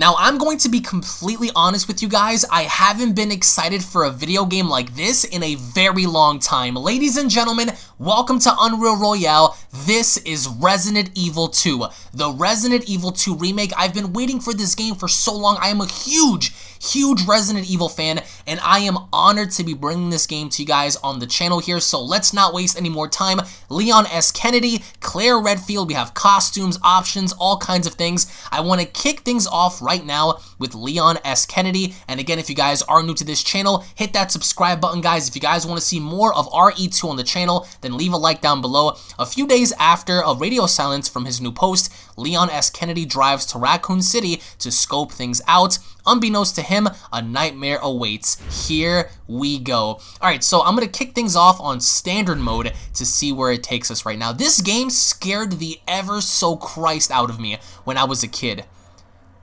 Now, I'm going to be completely honest with you guys, I haven't been excited for a video game like this in a very long time. Ladies and gentlemen, welcome to Unreal Royale. This is Resident Evil 2, the Resident Evil 2 remake. I've been waiting for this game for so long. I am a huge, huge Resident Evil fan, and I am honored to be bringing this game to you guys on the channel here, so let's not waste any more time. Leon S. Kennedy, Claire Redfield, we have costumes, options, all kinds of things. I want to kick things off right now with Leon S. Kennedy, and again, if you guys are new to this channel, hit that subscribe button, guys. If you guys want to see more of RE2 on the channel, then leave a like down below. A few days after a radio silence from his new post, Leon S. Kennedy drives to Raccoon City to scope things out. Unbeknownst to him, a nightmare awaits. Here we go. Alright, so I'm going to kick things off on standard mode to see where it takes us right now. This game scared the ever so Christ out of me when I was a kid.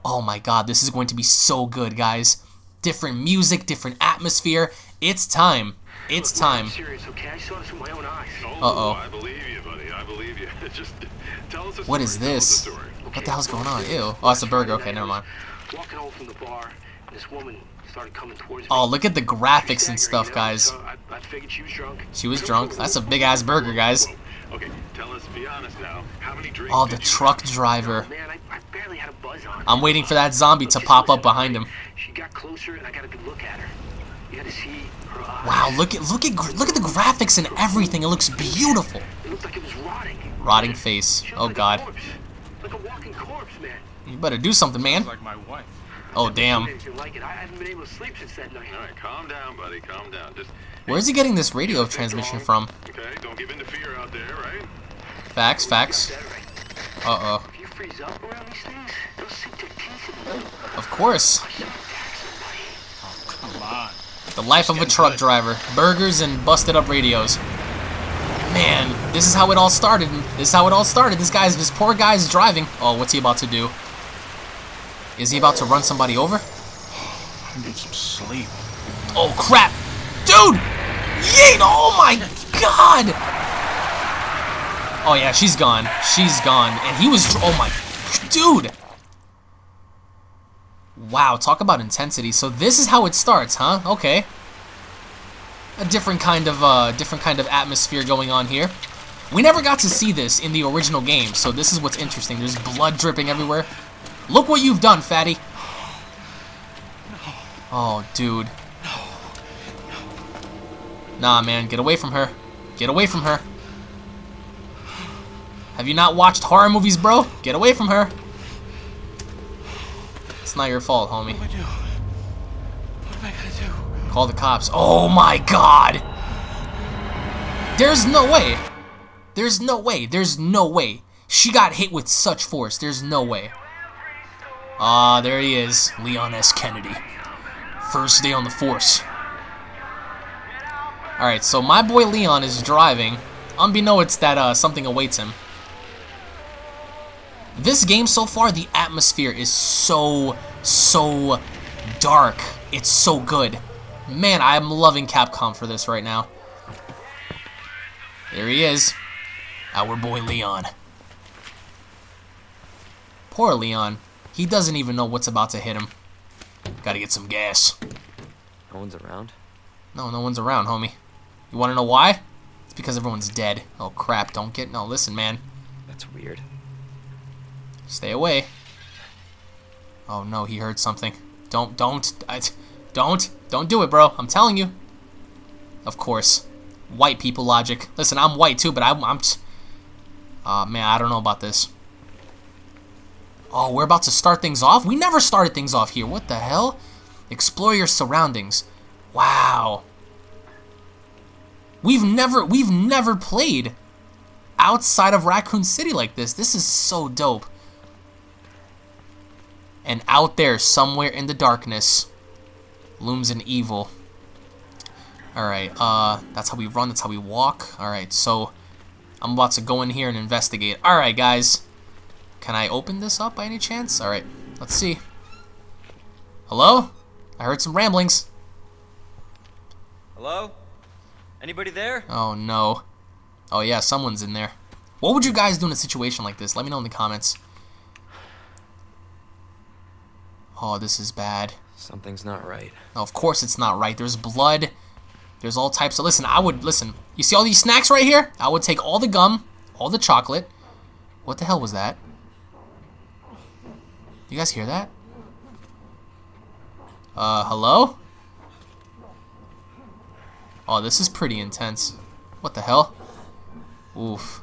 Oh my god, this is going to be so good, guys. Different music, different atmosphere. It's time. It's time. Uh-oh. I believe you, buddy. I believe you. Just tell us the What is story. Tell this? the. What the hell's going on? Ew. Oh, it's a burger. Okay, never mind. Walking home from the bar, this woman started coming towards me. Oh, look at the graphics and stuff, guys. So I, I figured she was drunk. She was drunk. That's a big-ass burger, guys. Okay, tell us, be honest now. How many drinks Oh, the truck have? driver. Oh, man, I, I barely had a buzz on. I'm waiting for that zombie to pop up behind him. She got closer, and I got a good look at her. You had to see her eyes. Wow, look at look at look at the graphics and everything. It looks beautiful. It looked like it was rotting. Rotting face. Oh like god. corpse. Like a walking corpse, man. You better do something, man. Like my wife. Oh damn. Like it. I haven't been able to sleep since that night. All right, calm down, buddy. Calm down. Just Where's he getting this radio transmission from? okay. Don't give in to fear out there, right? Facts, facts. Uh oh. If you freeze up around these things, they'll sink their teeth in the. Of course. I should attack somebody. Come on. The life of a truck driver. Burgers and busted up radios. Man, this is how it all started. This is how it all started. This guy's this poor guy's driving. Oh, what's he about to do? Is he about to run somebody over? I need some sleep. Oh crap! Dude! Yeet! Oh my god! Oh yeah, she's gone. She's gone. And he was oh my dude! Wow, talk about intensity. So this is how it starts, huh? Okay. A different kind of uh different kind of atmosphere going on here. We never got to see this in the original game, so this is what's interesting. There's blood dripping everywhere. Look what you've done, fatty. Oh, dude. Nah, man, get away from her. Get away from her. Have you not watched horror movies, bro? Get away from her. It's not your fault, homie. What do I do? What am I gonna do? Call the cops. Oh my god! There's no way. There's no way. There's no way. She got hit with such force. There's no way. Ah, there he is. Leon S. Kennedy. First day on the force. Alright, so my boy Leon is driving. Unbeknownst that uh, something awaits him. This game so far, the atmosphere is so, so dark. It's so good. Man, I'm loving Capcom for this right now. There he is. Our boy Leon. Poor Leon. He doesn't even know what's about to hit him. Gotta get some gas. No one's around. No, no one's around, homie. You wanna know why? It's because everyone's dead. Oh crap, don't get... No, listen, man. That's weird. Stay away. Oh no, he heard something. Don't, don't, I, don't, don't do it, bro. I'm telling you. Of course. White people logic. Listen, I'm white too, but I'm, I'm, uh, man, I don't know about this. Oh, we're about to start things off? We never started things off here. What the hell? Explore your surroundings. Wow. We've never, we've never played outside of Raccoon City like this. This is so dope. And out there, somewhere in the darkness, looms an evil. Alright, uh, that's how we run, that's how we walk. Alright, so I'm about to go in here and investigate. Alright, guys. Can I open this up by any chance? Alright, let's see. Hello? I heard some ramblings. Hello? Anybody there? Oh, no. Oh, yeah, someone's in there. What would you guys do in a situation like this? Let me know in the comments. Oh, this is bad. Something's not right. No, of course it's not right. There's blood. There's all types of... Listen, I would... Listen, you see all these snacks right here? I would take all the gum, all the chocolate. What the hell was that? You guys hear that? Uh, hello? Oh, this is pretty intense. What the hell? Oof.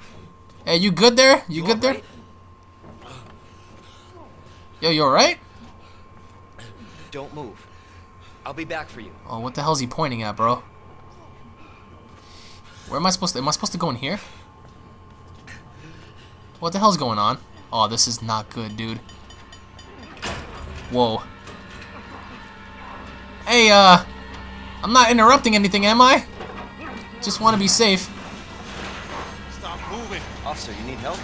Hey, you good there? You good there? Yo, you alright? Don't move. I'll be back for you. Oh, what the hell is he pointing at, bro? Where am I supposed to... Am I supposed to go in here? What the hell's going on? Oh, this is not good, dude. Whoa. Hey, uh... I'm not interrupting anything, am I? Just want to be safe. Stop moving. Officer, you need help?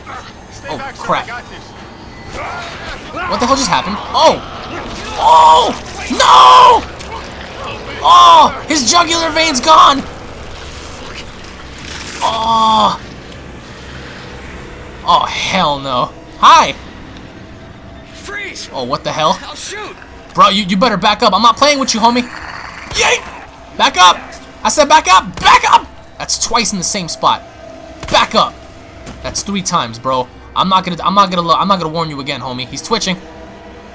Stay Oh, back, sir. crap. I got this. What the hell just happened? Oh! Oh! No! Oh! His jugular vein's gone! Oh! Oh, hell no. Hi! Freeze! Oh, what the hell? I'll shoot! Bro, you, you better back up. I'm not playing with you, homie. Yeet! Back up! I said back up! Back up! That's twice in the same spot. Back up! That's three times, bro. I'm not gonna I'm not gonna I'm not gonna warn you again, homie. He's twitching.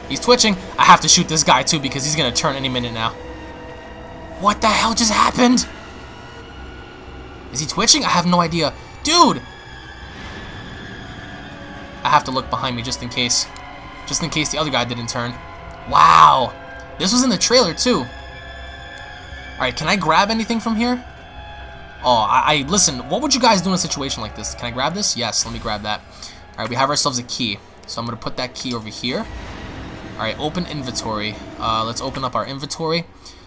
He's twitching. I have to shoot this guy too because he's gonna turn any minute now. What the hell just happened? Is he twitching? I have no idea. Dude! I have to look behind me just in case. Just in case the other guy didn't turn. Wow. This was in the trailer too. Alright, can I grab anything from here? Oh, I, I listen, what would you guys do in a situation like this? Can I grab this? Yes, let me grab that. Alright, we have ourselves a key. So I'm gonna put that key over here. Alright, open inventory. Uh, let's open up our inventory.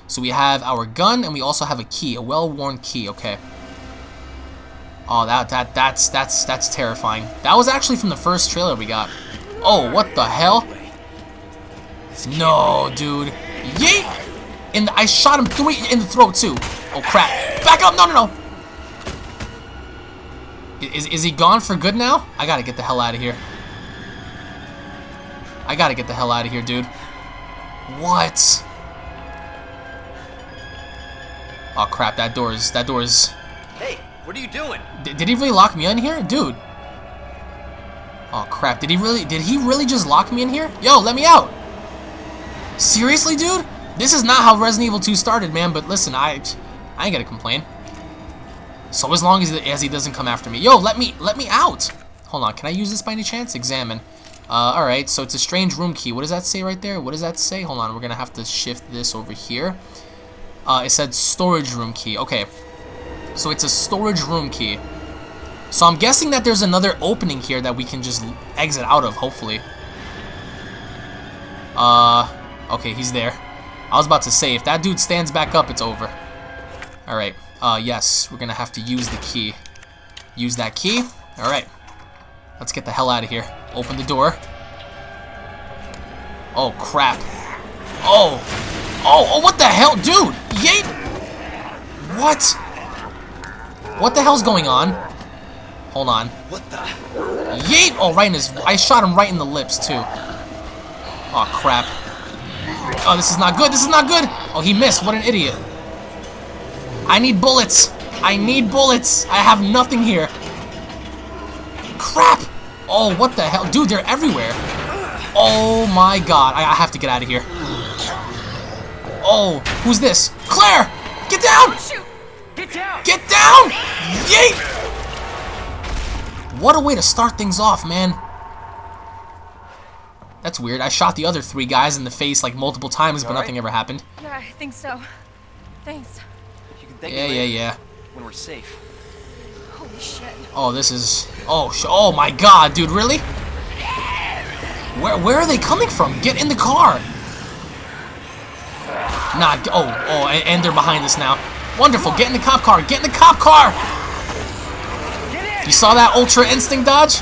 So we have our gun and we also have a key, a well-worn key, okay. Oh, that that that's that's that's terrifying. That was actually from the first trailer we got. Oh, what the hell? No, dude. Yeet! And I shot him three in the throat too. Oh crap! Back up! No, no, no. Is is he gone for good now? I gotta get the hell out of here. I gotta get the hell out of here, dude. What? Oh crap! That door is that door is. Hey, what are you doing? D- did he really lock me in here, dude? Oh crap! Did he really? Did he really just lock me in here? Yo, let me out! Seriously, dude? This is not how Resident Evil 2 started, man. But listen, I, I ain't gonna complain. So as long as, as he doesn't come after me, yo, let me let me out. Hold on, can I use this by any chance? Examine. Uh, all right, so it's a strange room key. What does that say right there? What does that say? Hold on, we're gonna have to shift this over here. Uh, it said storage room key. Okay, so it's a storage room key. So I'm guessing that there's another opening here that we can just exit out of, hopefully. Uh, okay, he's there. I was about to say, if that dude stands back up, it's over. Alright, uh, yes, we're gonna have to use the key. Use that key. Alright. Let's get the hell out of here. Open the door. Oh, crap. Oh! Oh, oh, what the hell? Dude! Yeet! What? What the hell's going on? Hold on. What the? Yeet! Oh, right in his... I shot him right in the lips, too. Oh, crap. Oh, this is not good. This is not good. Oh, he missed. What an idiot. I need bullets. I need bullets. I have nothing here. Crap. Oh, what the hell? Dude, they're everywhere. Oh, my God. I, I have to get out of here. Oh, who's this? Claire! Get down! Oh, get down! Get down! Yeet! What a way to start things off, man. That's weird. I shot the other three guys in the face like multiple times, but nothing ever happened. Yeah, I think so. Thanks. You can thank Yeah, me yeah, yeah. When we're safe. Holy shit. Oh, this is... Oh, sh oh my god, dude, really? Where, where are they coming from? Get in the car! Nah, oh, oh, and, and they're behind us now. Wonderful, get in the cop car, get in the cop car! You saw that Ultra Instinct dodge?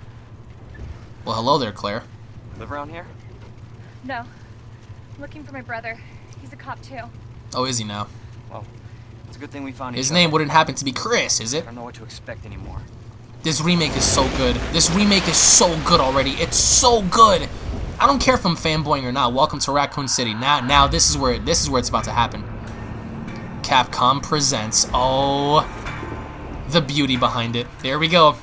Well, hello there, Claire. Live around here? No. I'm looking for my brother. He's a cop too. Oh, is he now? Well, it's a good thing we found him. His each name other. wouldn't happen to be Chris, is it? I don't know what to expect anymore. This remake is so good. This remake is so good already. It's so good. I don't care if I'm fanboying or not. Welcome to Raccoon City. Now, now this is where this is where it's about to happen. Capcom presents. Oh, the beauty behind it. There we go.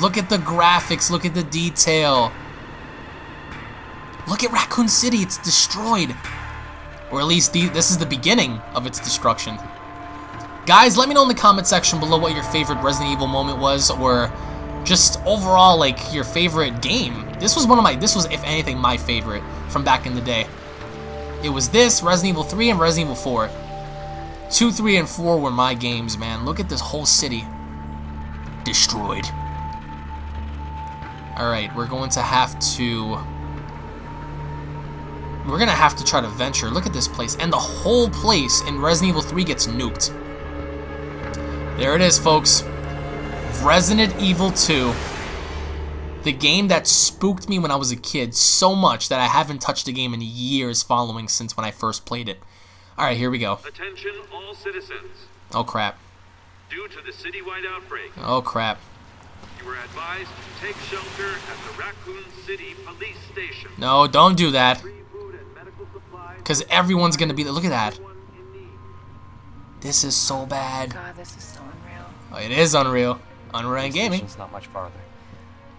Look at the graphics. Look at the detail. Look at Raccoon City. It's destroyed, or at least the, this is the beginning of its destruction. Guys, let me know in the comment section below what your favorite Resident Evil moment was, or just overall, like, your favorite game. This was one of my, this was, if anything, my favorite from back in the day. It was this, Resident Evil 3, and Resident Evil 4. 2, 3, and 4 were my games, man. Look at this whole city. Destroyed. Alright, we're going to have to... We're gonna have to try to venture. Look at this place. And the whole place in Resident Evil 3 gets nuked. There it is, folks. Resident Evil 2. The game that spooked me when I was a kid so much that I haven't touched the game in years following since when I first played it. Alright, here we go. Attention all citizens. Oh crap. Due to the citywide outbreak, Oh crap. You are advised to take shelter at the Raccoon City Police Station. No, don't do that. Free food and medical supplies. Because everyone's gonna be there. Look at that. Everyone in need. This is so bad. God, this is so unreal. Oh, it is Unreal. Unreal The Gaming. station's not much farther.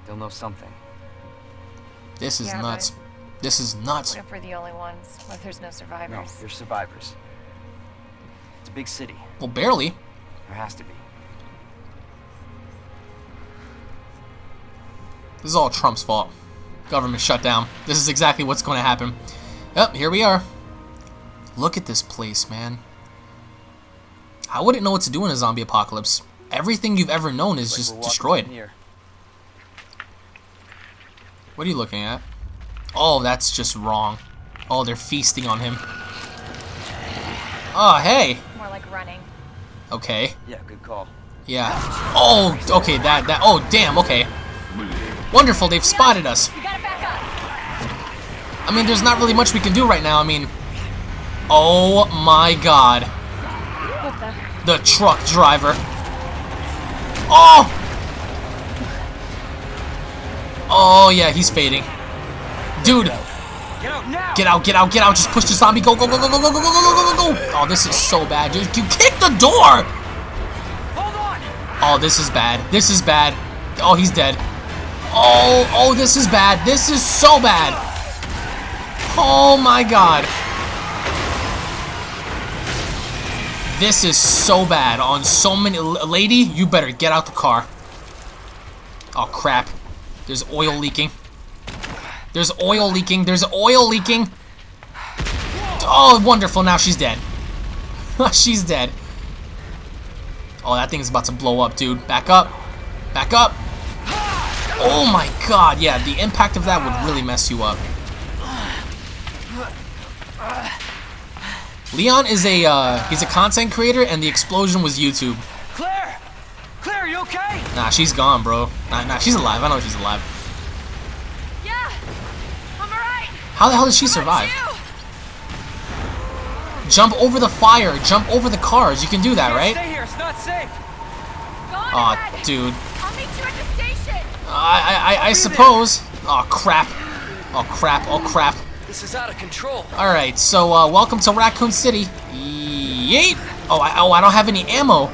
They'll know something. This is Yeah, nuts. This is nuts. What if we're the only ones? What if there's no No, survivors? you're survivors. It's a big city. Well, barely. There has to be. This is all Trump's fault. Government shutdown. This is exactly what's going to happen. Yep, here we are. Look at this place, man. I wouldn't know what to do in a zombie apocalypse. Everything you've ever known is Like just destroyed. Here. What are you looking at? Oh, that's just wrong. Oh, they're feasting on him. Oh, hey. More like running. Okay. Yeah, good call. Yeah. Oh, okay, that, that, oh, damn, okay. Wonderful, they've spotted us. We gotta back up! I mean, there's not really much we can do right now. I mean, oh my god. The? Truck driver. Oh! Oh, yeah, he's fading. Dude, Get out now! get out, get out, get out. Just push the zombie. Go, go, go, go, go, go, go, go, go, go, go. Oh, this is so bad. Just, you kick the door! Hold on! Oh, this is bad. This is bad. Oh, he's dead. Oh, oh, this is bad. This is so bad. Oh my god. This is so bad on so many. Lady, you better get out the car. Oh crap. There's oil leaking. There's oil leaking. There's oil leaking. Oh, wonderful. Now she's dead. she's dead. Oh, that thing's about to blow up, dude. Back up. Back up. Oh my god, yeah, the impact of that would really mess you up. Leon is a, uh, he's a content creator, and the explosion was YouTube. Claire! Claire, you okay? Nah, she's gone, bro. Nah, nah, she's alive. I know she's alive. Yeah! I'm alright! How the hell did she survive? Jump over the fire. Jump over the cars. You can do that, right? Stay here, it's not safe! Aw, ahead. dude. I'll meet you at the station! I, I, I, I suppose. Oh crap. Oh crap. Oh crap. This is out of control. All right. So, uh, welcome to Raccoon City. Yeet. Oh, I, oh, I don't have any ammo.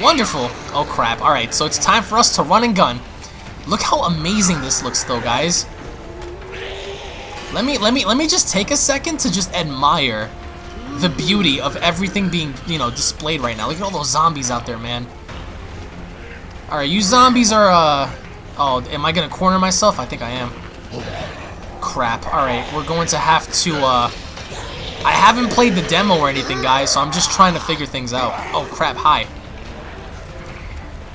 Wonderful. Oh crap. All right. So it's time for us to run and gun. Look how amazing this looks, though, guys. Let me, let me, let me just take a second to just admire the beauty of everything being, you know, displayed right now. Look at all those zombies out there, man. All right, you zombies are, uh, oh, am I gonna corner myself? I think I am. Crap. All right, we're going to have to, uh, I haven't played the demo or anything, guys, so I'm just trying to figure things out. Oh, crap, hi.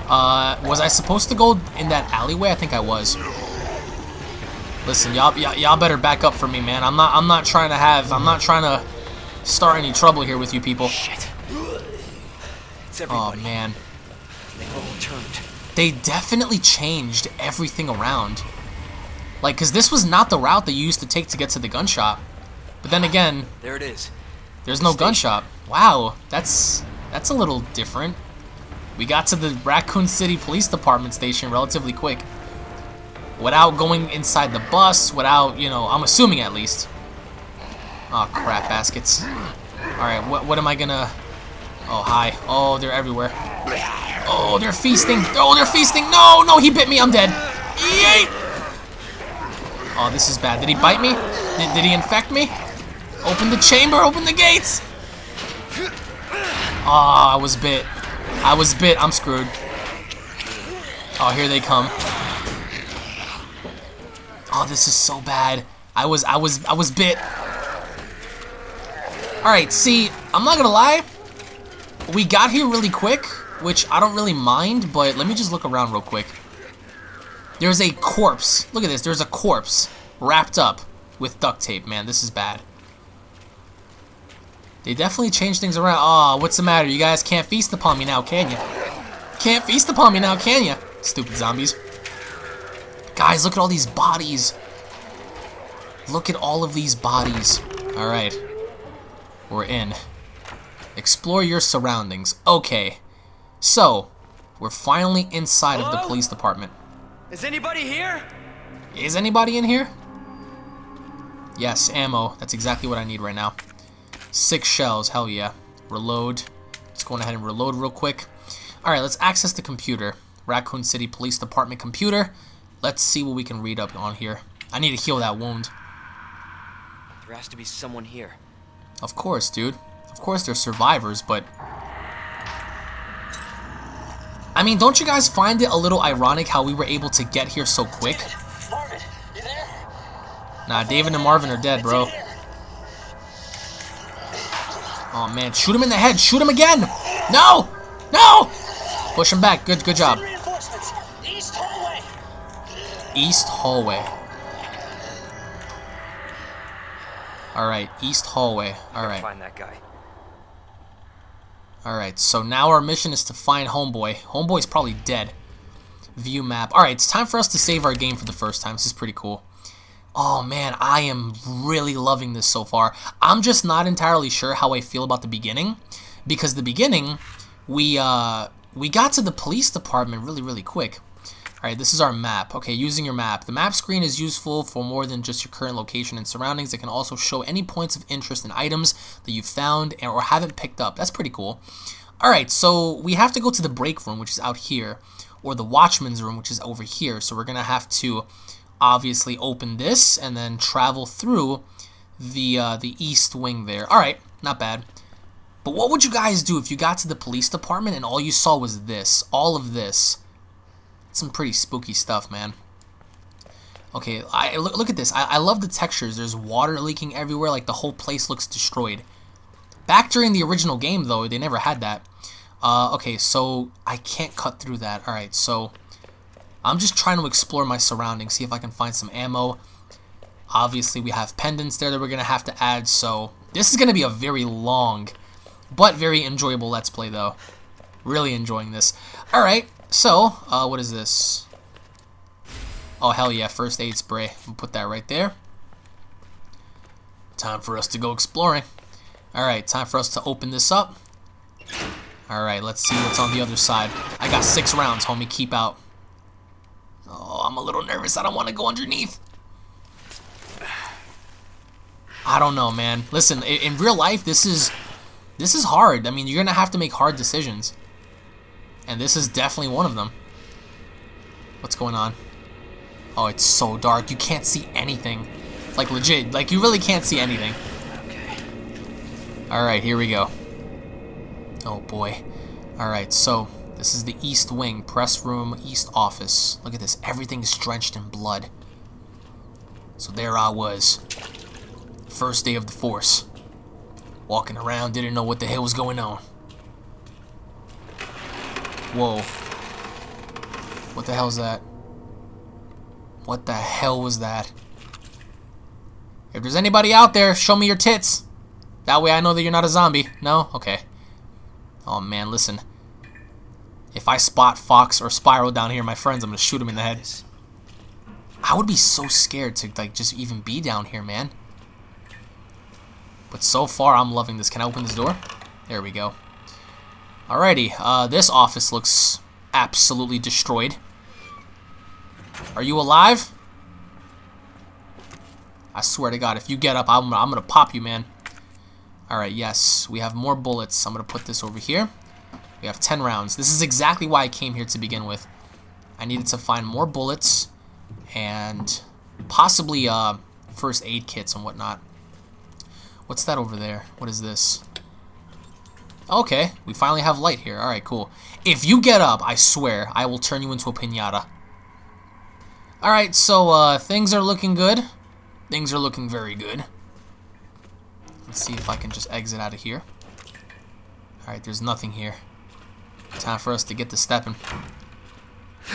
Uh, was I supposed to go in that alleyway? I think I was. Listen, y'all y'all better back up for me, man. I'm not I'm not trying to have I'm not trying to start any trouble here with you people. Shit. It's Oh man. They all turned. They definitely changed everything around. Like, cause this was not the route that you used to take to get to the gun shop. But then again, There it is. there's no gun shop. Wow, that's that's a little different. We got to the Raccoon City Police Department station relatively quick. Without going inside the bus, without, you know, I'm assuming at least. Oh, crap, baskets. Alright, what, what am I gonna... Oh, hi. Oh, they're everywhere. Oh, they're feasting. Oh, they're feasting. No, no, he bit me. I'm dead. Yeet! Oh, this is bad. Did he bite me? Did, did he infect me? Open the chamber. Open the gates. Oh, I was bit. I was bit. I'm screwed. Oh, here they come. Oh, this is so bad. I was, I was, I was bit. All right, see, I'm not gonna lie. We got here really quick, which I don't really mind, but let me just look around real quick. There's a corpse. Look at this. There's a corpse wrapped up with duct tape. Man, this is bad. They definitely changed things around. Oh, what's the matter? You guys can't feast upon me now, can you? Can't feast upon me now, can you? Stupid zombies. Guys, look at all these bodies. Look at all of these bodies. Alright. We're in. Explore your surroundings. Okay. So, we're finally inside of the police department. Is anybody here? Is anybody in here? Yes, ammo. That's exactly what I need right now. Six shells. Hell yeah. Reload. Let's go ahead and reload real quick. Alright, let's access the computer. Raccoon City Police Department computer. Let's see what we can read up on here. I need to heal that wound. There has to be someone here. Of course, dude. Of course they're survivors, but... I mean, don't you guys find it a little ironic how we were able to get here so quick? Nah, David and Marvin are dead, bro. Oh, man. Shoot him in the head. Shoot him again. No! No! Push him back. Good, good job. East hallway. East hallway. Alright, east hallway. Alright. Find that guy. Alright, so now our mission is to find Homeboy. Homeboy's probably dead. View map. Alright, it's time for us to save our game for the first time. This is pretty cool. Oh man, I am really loving this so far. I'm just not entirely sure how I feel about the beginning. Because the beginning, we uh we got to the police department really, really quick. Alright, this is our map. Okay, using your map. The map screen is useful for more than just your current location and surroundings. It can also show any points of interest and items that you've found or haven't picked up. That's pretty cool. Alright, so we have to go to the break room, which is out here, or the watchman's room, which is over here. So we're going to have to obviously open this and then travel through the, uh, the east wing there. Alright, not bad. But what would you guys do if you got to the police department and all you saw was this? All of this some pretty spooky stuff, man. Okay, I look, look at this. I, I love the textures. There's water leaking everywhere. Like, the whole place looks destroyed. Back during the original game, though, they never had that. Uh, okay, so I can't cut through that. Alright, so I'm just trying to explore my surroundings, see if I can find some ammo. Obviously, we have pendants there that we're going to have to add, so this is going to be a very long, but very enjoyable Let's Play, though. Really enjoying this. Alright, so, uh, what is this? Oh, hell yeah, first aid spray. We'll put that right there. Time for us to go exploring. Alright, time for us to open this up. Alright, let's see what's on the other side. I got six rounds, homie. Keep out. Oh, I'm a little nervous. I don't want to go underneath. I don't know, man. Listen, i- in real life, this is this is hard. I mean, you're gonna have to make hard decisions, and this is definitely one of them. What's going on? Oh, it's so dark. You can't see anything. Like legit. Like you really can't see anything. Okay. All right, here we go. Oh boy. All right, so this is the East Wing, press room, East office. Look at this. Everything's drenched in blood. So there I was. First day of the force. Walking around, didn't know what the hell was going on. Whoa. What the hell is that? What the hell was that? If there's anybody out there, show me your tits. That way I know that you're not a zombie. No? Okay. Oh man, listen. If I spot Fox or Spiral down here, my friends, I'm gonna shoot him in the head. I would be so scared to like just even be down here, man. But so far, I'm loving this. Can I open this door? There we go. Alrighty, uh, this office looks absolutely destroyed. Are you alive? I swear to God, if you get up, I'm, I'm gonna pop you, man. Alright, yes, we have more bullets. I'm gonna put this over here. We have 10 rounds. This is exactly why I came here to begin with. I needed to find more bullets and possibly uh, first aid kits and whatnot. What's that over there? What is this? Okay, we finally have light here. Alright, cool. If you get up, I swear, I will turn you into a pinata. Alright, so uh, things are looking good. Things are looking very good. Let's see if I can just exit out of here. Alright, there's nothing here. Time for us to get to stepping.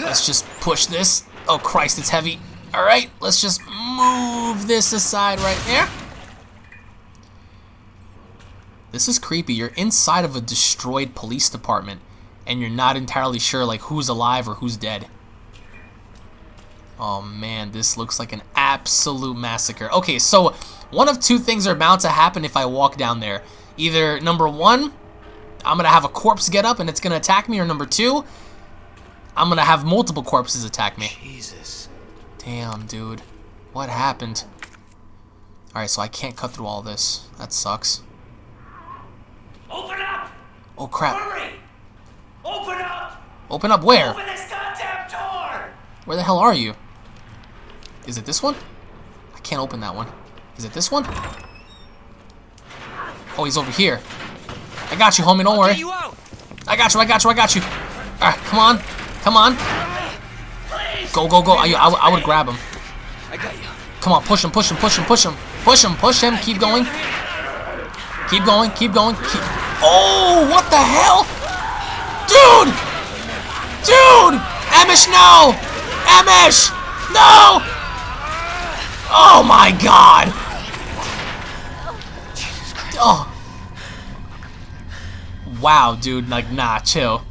Let's just push this. Oh, Christ, it's heavy. Alright, let's just move this aside right there. This is creepy. You're inside of a destroyed police department, and you're not entirely sure like who's alive or who's dead. Oh man, this looks like an absolute massacre. Okay, so one of two things are bound to happen if I walk down there. Either number one, I'm gonna have a corpse get up and it's gonna attack me, or number two, I'm gonna have multiple corpses attack me. Jesus. Damn, dude. What happened? Alright, so I can't cut through all this. That sucks. Open up! Oh crap. Hurry! Open up! Open up where? Open this goddamn door! Where the hell are you? Is it this one? I can't open that one. Is it this one? Oh, he's over here. I got you, homie. Don't worry. You. I got you. I got you. I got you. Alright, come on. Come on. Go, go, go. I, I, I would grab him. I got you. Come on, push him, push him, push him, push him. Push him, push him. Keep going. Keep going, keep going. Keep... Oh, what the hell? Dude! Dude! Amish, no! Amish! No! Oh my god! Oh. Wow, dude, like, nah, chill.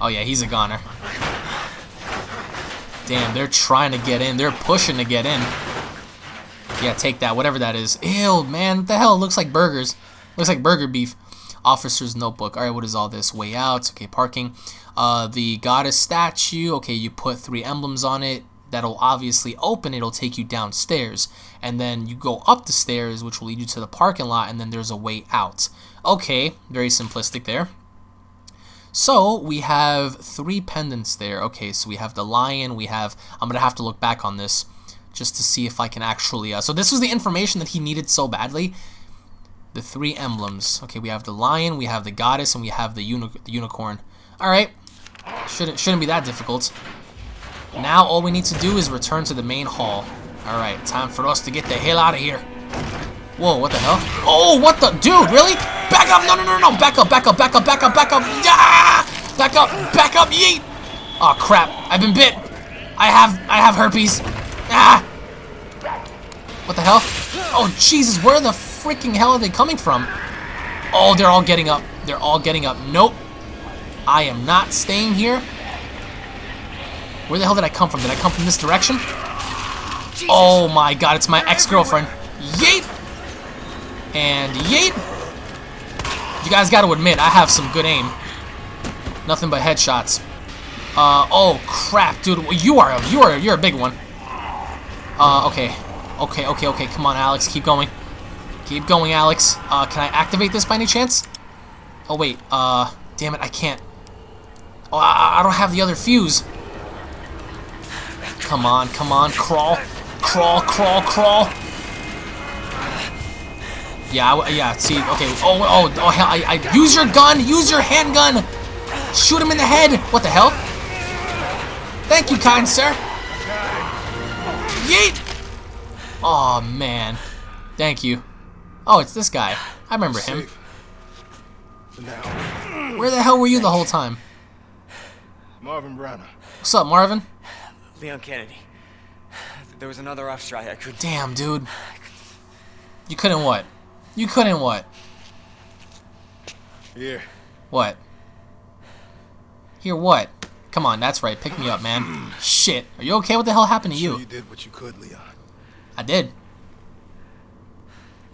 Oh yeah, he's a goner. Damn, they're trying to get in. They're pushing to get in. Yeah, take that, whatever that is. Ew, man, what the hell? It looks like burgers. Looks like burger beef. Officer's notebook. Alright, what is all this? Way out. Okay, parking. Uh, the goddess statue. Okay, you put three emblems on it. That'll obviously open. It'll take you downstairs. And then you go up the stairs, which will lead you to the parking lot. And then there's a way out. Okay, very simplistic there. So we have three pendants there. Okay, so we have the lion. We have. I'm gonna have to look back on this just to see if I can actually. Uh, so this was the information that he needed so badly. The three emblems. Okay, we have the lion, we have the goddess, and we have the, uni the unicorn. All right, shouldn't shouldn't be that difficult. Now all we need to do is return to the main hall. All right, time for us to get the hell out of here. Whoa, what the hell? Oh, what the? Dude, really? Back up! No, no, no, no! Back up, back up, back up, back up, back up! Yeah! Back up, back up, yeet! Oh, crap. I've been bit. I have, I have herpes. Ah! What the hell? Oh, Jesus, where the freaking hell are they coming from? Oh, they're all getting up. They're all getting up. Nope. I am not staying here. Where the hell did I come from? Did I come from this direction? Oh my god, it's my ex-girlfriend. Yeet! And yeet! You guys gotta admit, I have some good aim. Nothing but headshots. Uh, oh crap, dude, you are, you are, you're a big one. Uh, okay. Okay, okay, okay, come on, Alex, keep going. Keep going, Alex. Uh, can I activate this by any chance? Oh, wait, uh, damn it, I can't. Oh, I, I don't have the other fuse. Come on, come on, crawl. Crawl, crawl, crawl. Yeah, I, yeah, see, okay. Oh, oh, oh, hell, I, I, use your gun, use your handgun. Shoot him in the head. What the hell? Thank you, kind sir. Yeet! Oh man. Thank you. Oh, it's this guy. I remember him. Where the hell were you the whole time? Marvin Branagh. What's up, Marvin? Leon Kennedy. There was another off strike. I couldn't, Damn, dude. You couldn't what? You couldn't what? Here. What? Here what? Come on, that's right. Pick me up, man. Shit. Are you okay? What the hell happened to you? you did what you could, Leon. I did.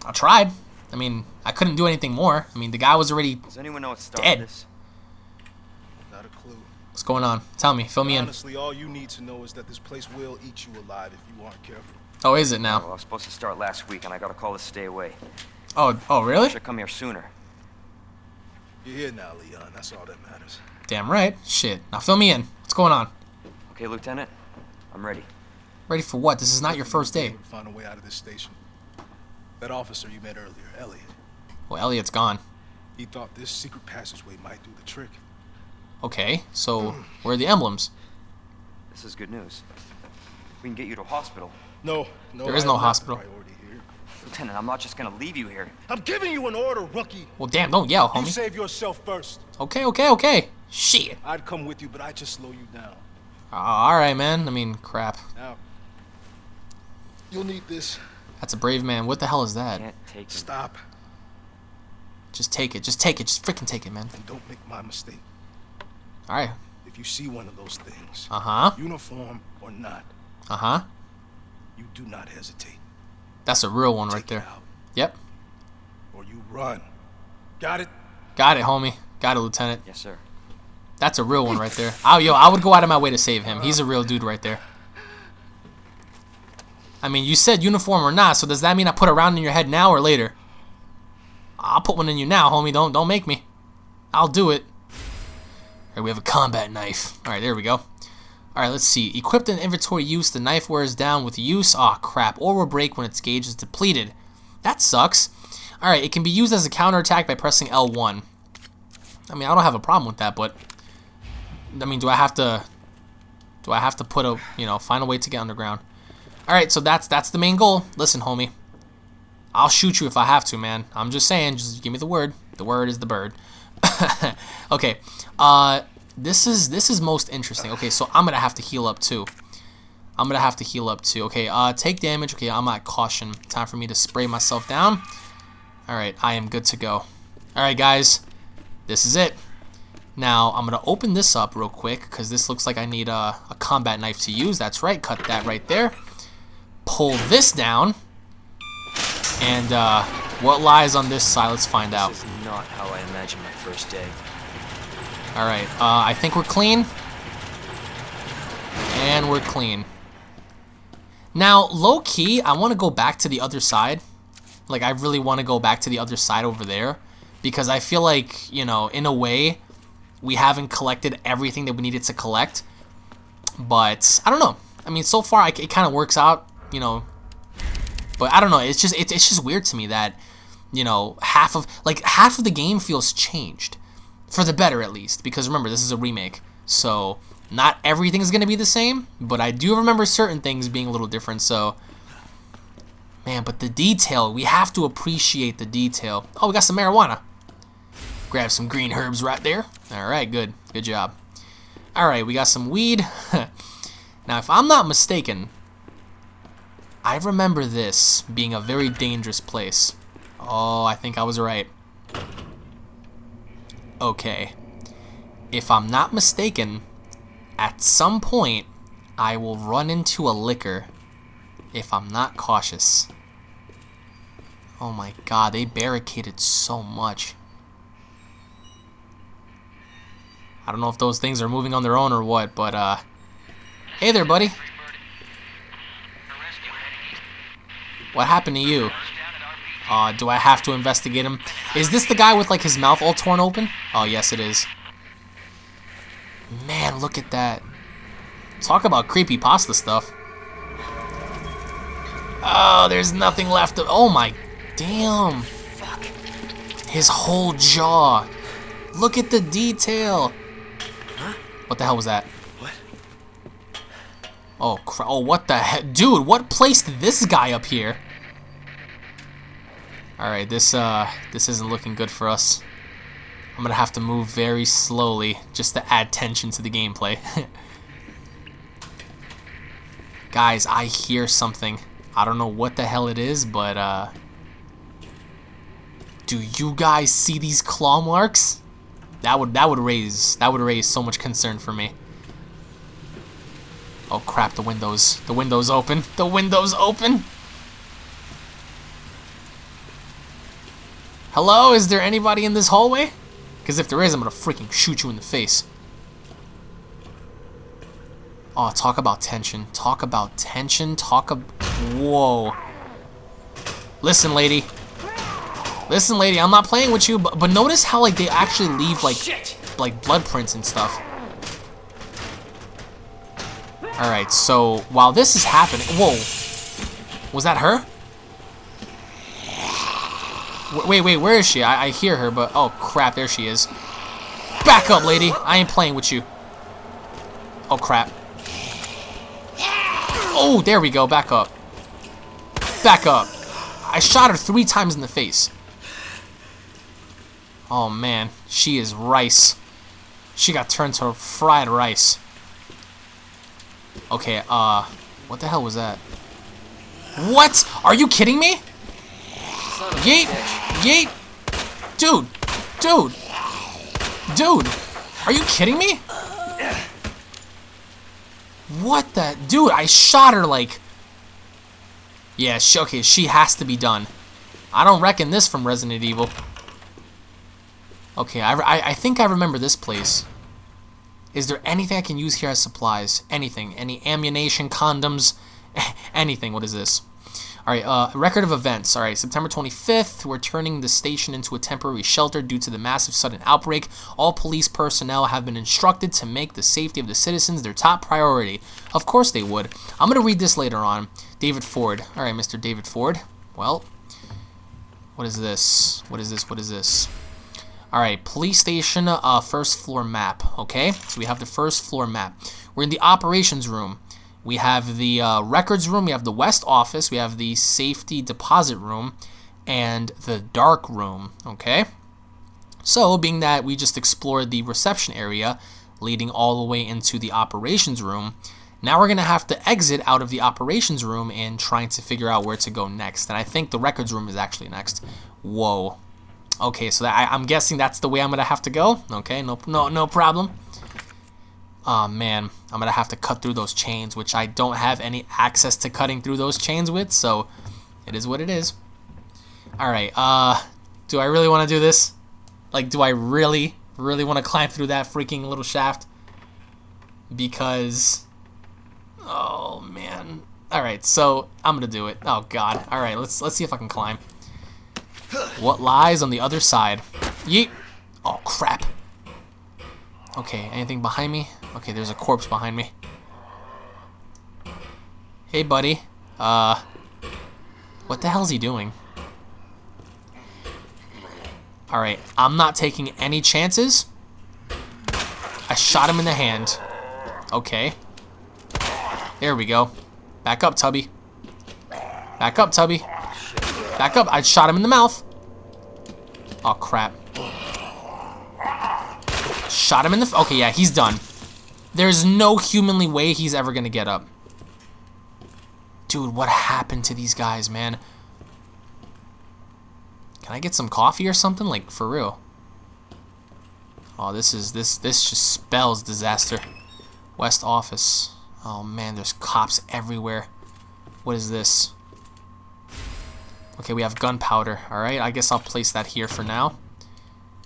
I tried. I mean, I couldn't do anything more. I mean, the guy was already. Does anyone know what started Dead. this? Not a clue. What's going on? Tell me. Fill me in. Honestly, all you need to know is that this place will eat you alive if you aren't careful. Oh, is it Well, now? I was supposed to start last week, and I got a call to stay away. Oh, oh, really? Should come here sooner. You're here now, Leon. That's all that matters. Damn right. Shit. Now fill me in. What's going on? Okay, Lieutenant? I'm ready. Ready for what? This is not your first day. Find a way out of this station. That officer you met earlier, Elliot. Well, Elliot's gone. He thought this secret passageway might do the trick. Okay, so where are the emblems? This is good news. We can get you to a hospital. No, no. There is I no hospital. Lieutenant, I'm not just gonna leave you here. I'm giving you an order, rookie. Well, damn, don't yell, homie. You save yourself first. Okay, okay, okay. Shit. I'd come with you, but I'd just slow you down. Uh, all right, man. I mean, crap. Now, you'll need this. That's a brave man. What the hell is that? Can't take it. Stop Just take it. Just take it. Just freaking take it, man. and don't make my mistake. All right. If you see one of those things, Uh huh. uniform or not, Uh huh. you do not hesitate. That's a real one Take right it there. out, Yep. or you run. Got it? Got it, homie. Got it, Lieutenant. Yes, sir. That's a real one right there. Oh, yo, I would go out of my way to save him. He's a real dude right there. I mean, you said uniform or not, so does that mean I put a round in your head now or later? I'll put one in you now, homie. Don't don't make me. I'll do it. Here we have a combat knife. All right, there we go. All right, let's see. Equipped in inventory use, the knife wears down with use. Aw, crap. Or will break when its gauge is depleted. That sucks. All right, it can be used as a counterattack by pressing L1. I mean, I don't have a problem with that, but I mean, do I have to? Do I have to put a you know find a way to get underground? All right, so that's that's the main goal. Listen, homie, I'll shoot you if I have to, man. I'm just saying, just give me the word. The word is the bird. okay, uh, this is this is most interesting. Okay, so I'm gonna have to heal up too. I'm gonna have to heal up too. Okay, uh, take damage. Okay, I'm at caution. Time for me to spray myself down. All right, I am good to go. All right, guys, this is it. Now, I'm going to open this up real quick because this looks like I need a, a combat knife to use. That's right, cut that right there. Pull this down. And uh, what lies on this side, let's find out. This is not how I imagined my first day. Alright, uh, I think we're clean. And we're clean. Now, low key, I want to go back to the other side. Like, I really want to go back to the other side over there. Because I feel like, you know, in a way, we haven't collected everything that we needed to collect. But, I don't know. I mean, so far, it kind of works out, you know. But I don't know. It's just, it's, it's just weird to me that, you know, half of, like, half of the game feels changed for the better at least because remember this is a remake so not everything is going to be the same but i do remember certain things being a little different so man but the detail we have to appreciate the detail oh we got some marijuana grab some green herbs right there all right good good job all right we got some weed now if i'm not mistaken i remember this being a very dangerous place oh i think i was right okay, if I'm not mistaken, at some point I will run into a Licker if I'm not cautious. Oh my god, they barricaded so much. I don't know if those things are moving on their own or what, but uh Hey there, buddy. What happened to you? Uh, do I have to investigate him? Is this the guy with like his mouth all torn open? Oh, yes it is. Man, look at that. Talk about creepy pasta stuff. Oh, there's nothing left of. Oh my, damn. His whole jaw. Look at the detail. What the hell was that? What? Oh, oh, what the heck, dude? What placed this guy up here? All right, this uh, this isn't looking good for us. I'm gonna have to move very slowly just to add tension to the gameplay. Guys, I hear something. I don't know what the hell it is, but uh, Do you guys see these claw marks? That would that would raise that would raise so much concern for me. Oh crap, the windows. The windows open. The windows open. Hello, is there anybody in this hallway? Because if there is, I'm gonna freaking shoot you in the face. Oh, talk about tension. Talk about tension. Talk ab- Whoa. Listen, lady. Listen, lady, I'm not playing with you, but, but notice how, like, they actually leave, like, Shit! like, blood prints and stuff. Alright, so, while this is happening- Whoa. Was that her? Wait, wait, where is she? I, I hear her, but... Oh, crap, there she is. Back up, lady. I ain't playing with you. Oh, crap. Oh, there we go. Back up. Back up. I shot her three times in the face. Oh, man. She is rice. She got turned to fried rice. Okay, uh... What the hell was that? What? Are you kidding me? Yeet! Yeet! Dude! Dude! Dude! Are you kidding me? What the... Dude, I shot her like... Yeah, she, okay, she has to be done. I don't reckon this from Resident Evil. Okay, I, I, I think I remember this place. Is there anything I can use here as supplies? Anything. Any ammunition, condoms, anything. What is this? Alright, uh, record of events. Alright, September 25th, we're turning the station into a temporary shelter due to the massive sudden outbreak. All police personnel have been instructed to make the safety of the citizens their top priority. Of course they would. I'm going to read this later on. David Ford. Alright, Mr. David Ford. Well, what is this? What is this? What is this? Alright, police station, uh, first floor map. Okay, so we have the first floor map. We're in the operations room. We have the uh, records room, we have the west office, we have the safety deposit room, and the dark room, okay? So, being that we just explored the reception area, leading all the way into the operations room, now we're going to have to exit out of the operations room and trying to figure out where to go next. And I think the records room is actually next. Whoa. Okay, so that, I, I'm guessing that's the way I'm going to have to go. Okay, no, no, no problem. Oh man, I'm gonna have to cut through those chains, which I don't have any access to cutting through those chains with, so it is what it is. Alright, uh, do I really want to do this? Like, do I really, really want to climb through that freaking little shaft? Because, oh man. Alright, so I'm gonna do it. Oh god. Alright, let's, let's see if I can climb. What lies on the other side? Yeet! Oh crap. Okay, anything behind me? Okay, there's a corpse behind me. Hey, buddy. Uh, what the hell's he doing? Alright, I'm not taking any chances. I shot him in the hand. Okay. There we go. Back up, Tubby. Back up, Tubby. Back up. I shot him in the mouth. Oh, crap. Shot him in the... okay, yeah, he's done. There's no humanly way he's ever going to get up. Dude, what happened to these guys, man? Can I get some coffee or something? Like, for real. Oh, this is... This, this just spells disaster. West office. Oh, man, there's cops everywhere. What is this? Okay, we have gunpowder. Alright, I guess I'll place that here for now.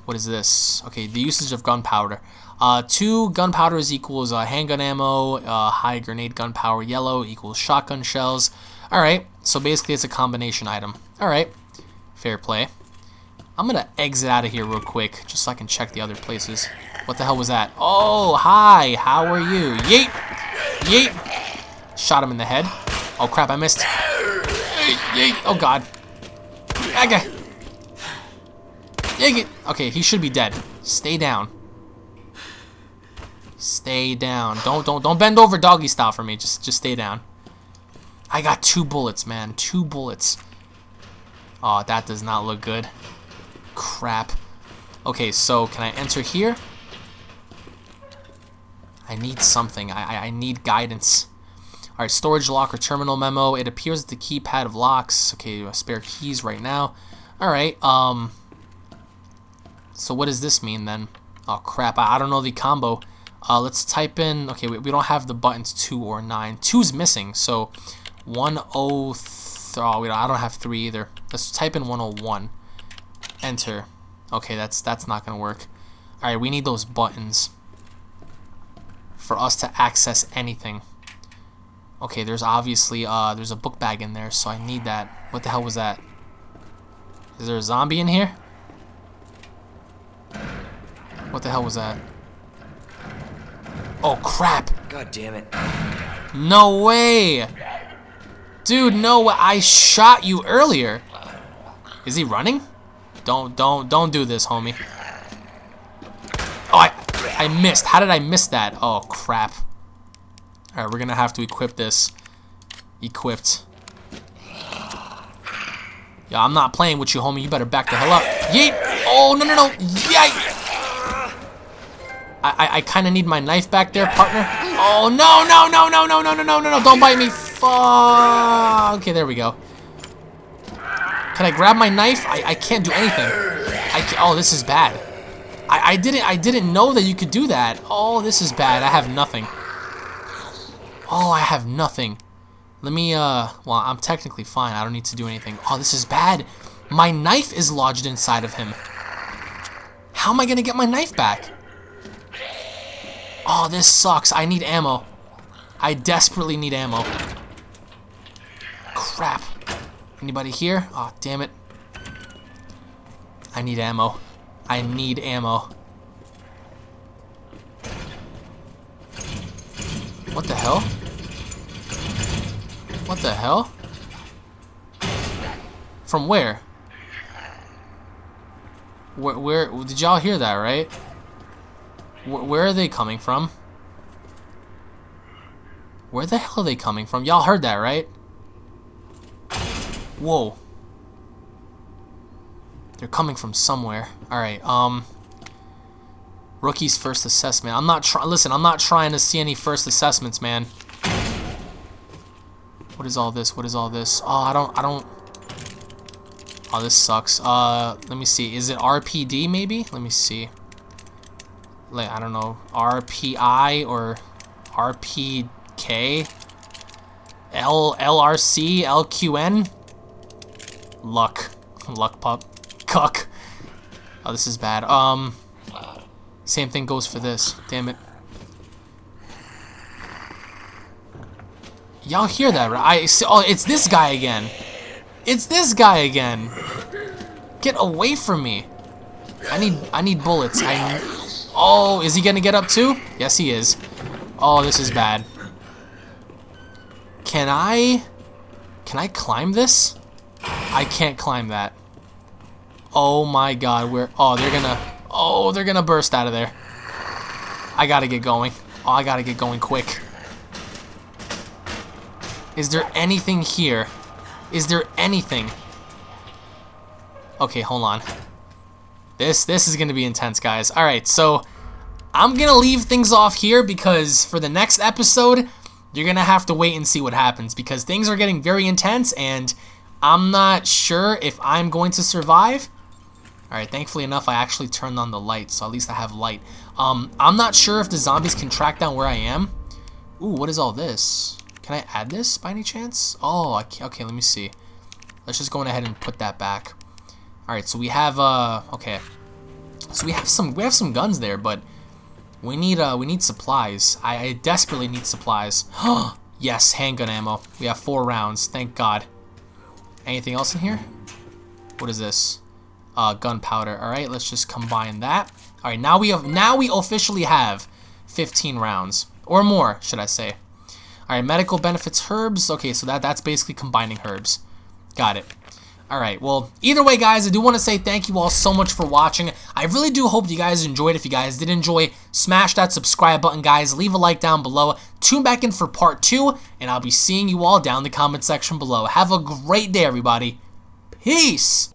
What is this? Okay, the usage of gunpowder. Uh, two gunpowder is equals uh, handgun ammo, uh, high grade gunpowder yellow equals shotgun shells. Alright, so basically it's a combination item. Alright, fair play. I'm gonna exit out of here real quick, just so I can check the other places. What the hell was that? Oh, hi, how are you? Yeet! Yeet! Shot him in the head. Oh crap, I missed. Yeet, yeet. Oh god. Okay. Okay, he should be dead. Stay down. Stay down. Don't don't don't bend over doggy style for me. Just just stay down. I got two bullets, man. Two bullets. Oh, that does not look good. Crap. Okay, so can I enter here? I need something. I, I, I need guidance. Alright, storage locker terminal memo. It appears the keypad of locks. Okay, spare keys right now. Alright, um, So what does this mean then? Oh crap, I, I don't know the combo. Uh, let's type in, okay, we, we don't have the buttons 2 or 9. 2's missing, so 103, oh, wait, I don't have 3 either. Let's type in 101. Enter. Okay, that's that's not going to work. Alright, we need those buttons for us to access anything. Okay, there's obviously, uh, there's a book bag in there, so I need that. What the hell was that? Is there a zombie in here? What the hell was that? Oh, crap. God damn it. No way. Dude, no way. I shot you earlier. Is he running? Don't, don't, don't do this, homie. Oh, I, I missed. How did I miss that? Oh, crap. Alright, we're gonna have to equip this. Equipped. Yeah, I'm not playing with you, homie. You better back the hell up. Yeet! Oh, no, no, no. Yike! I, I, kind of need my knife back there, partner. Oh, no, no, no, no, no, no, no, no, no, no. Don't bite me. Fuck. Okay, there we go. Can I grab my knife? I, I can't do anything. I oh, this is bad. I, I didn't I didn't know that you could do that. Oh, this is bad. I have nothing. Oh, I have nothing. Let me, uh, well, I'm technically fine. I don't need to do anything. Oh, this is bad. My knife is lodged inside of him. How am I going to get my knife back? Oh, this sucks. I need ammo. I desperately need ammo. Crap. Anybody here? Oh, damn it. I need ammo. I need ammo. What the hell? What the hell? From where? Where, where did y'all hear that, right? Where, where are they coming from? Where the hell are they coming from? Y'all heard that, right? Whoa. They're coming from somewhere. Alright, um... Rookie's first assessment. I'm not trying... Listen, I'm not trying to see any first assessments, man. What is all this? What is all this? Oh, I don't... I don't... Oh, this sucks. Uh, let me see. Is it RPD, maybe? Let me see. Like, I don't know. RPI or RPK? L LRC? LQN? Luck. Luck pup. Cuck. Oh, this is bad. Um... Same thing goes for this. Damn it. Y'all hear that, right? I oh, it's this guy again. It's this guy again. Get away from me. I need I need bullets. I Oh, is he gonna get up too? Yes, he is. Oh, this is bad. Can I Can I climb this? I can't climb that. Oh my god, we're... Oh, they're gonna Oh, they're gonna burst out of there. I gotta get going. Oh, I gotta get going quick. Is there anything here? Is there anything? Okay, hold on. This this is gonna be intense, guys. Alright, so I'm gonna leave things off here because for the next episode, you're gonna have to wait and see what happens because things are getting very intense and I'm not sure if I'm going to survive. Alright, thankfully enough, I actually turned on the light, so at least I have light. Um, I'm not sure if the zombies can track down where I am. Ooh, what is all this? Can I add this by any chance? Oh, okay, let me see. Let's just go ahead and put that back. Alright, so we have, uh, okay. So we have some, we have some guns there, but we need, uh, we need supplies. I, I desperately need supplies. yes, handgun ammo. We have four rounds, thank God. Anything else in here? What is this? Uh, gunpowder. Alright, let's just combine that. Alright, now we have, now we officially have 15 rounds. Or more, should I say. Alright, medical benefits herbs. Okay, so that that's basically combining herbs. Got it. Alright, well, either way, guys, I do want to say thank you all so much for watching. I really do hope you guys enjoyed. If you guys did enjoy, smash that subscribe button, guys. Leave a like down below. Tune back in for part two, and I'll be seeing you all down in the comment section below. Have a great day, everybody. Peace!